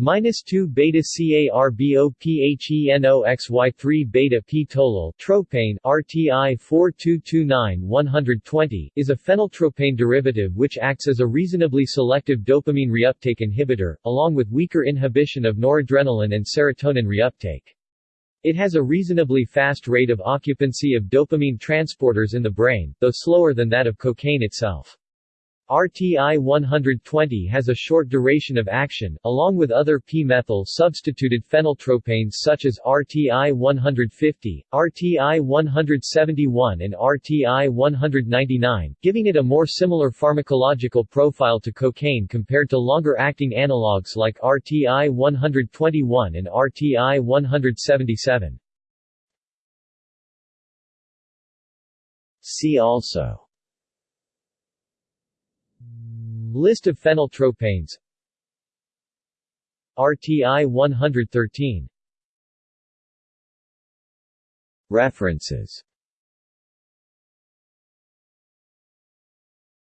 minus 2 beta CARBOPHENOXY3 beta P tolyl tropane RTI 4229-120 is a phenyltropane derivative which acts as a reasonably selective dopamine reuptake inhibitor, along with weaker inhibition of noradrenaline and serotonin reuptake. It has a reasonably fast rate of occupancy of dopamine transporters in the brain, though slower than that of cocaine itself. RTI-120 has a short duration of action, along with other p-methyl substituted phenyltropanes such as RTI-150, RTI-171 and RTI-199, giving it a more similar pharmacological profile to cocaine compared to longer-acting analogues like RTI-121 and RTI-177. See also List of phenyltropanes RTI 113 References